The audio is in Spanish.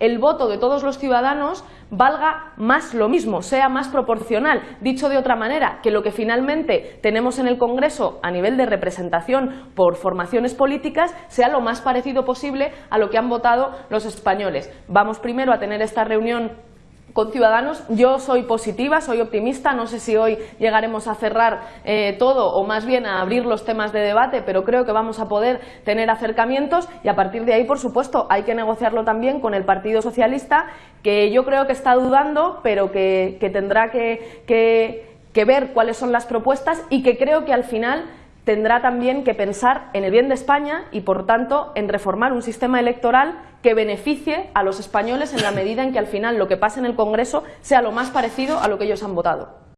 el voto de todos los ciudadanos valga más lo mismo, sea más proporcional. Dicho de otra manera, que lo que finalmente tenemos en el Congreso a nivel de representación por formaciones políticas sea lo más parecido posible a lo que han votado los españoles. Vamos primero a tener esta reunión con Ciudadanos. Yo soy positiva, soy optimista, no sé si hoy llegaremos a cerrar eh, todo o más bien a abrir los temas de debate, pero creo que vamos a poder tener acercamientos y a partir de ahí, por supuesto, hay que negociarlo también con el Partido Socialista, que yo creo que está dudando, pero que, tendrá que ver cuáles son las propuestas y que creo que al final tendrá también que pensar en el bien de España y, por tanto, en reformar un sistema electoral que beneficie a los españoles en la medida en que al final lo que pase en el Congreso sea lo más parecido a lo que ellos han votado.